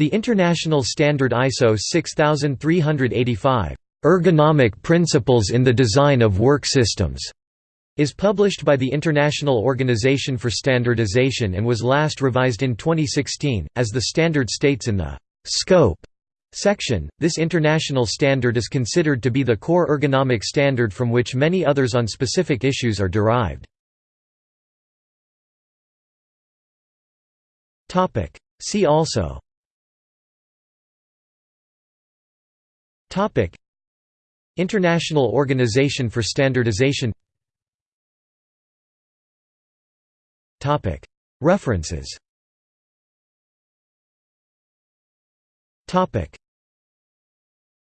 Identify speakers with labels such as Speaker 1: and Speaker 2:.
Speaker 1: The International Standard ISO 6385, "'Ergonomic Principles in the Design of Work Systems' is published by the International Organization for Standardization and was last revised in 2016, as the standard states in the «scope» section. This international standard is considered to be the core ergonomic standard from which many others on specific issues are derived. See also International Organization for Standardization Topic: References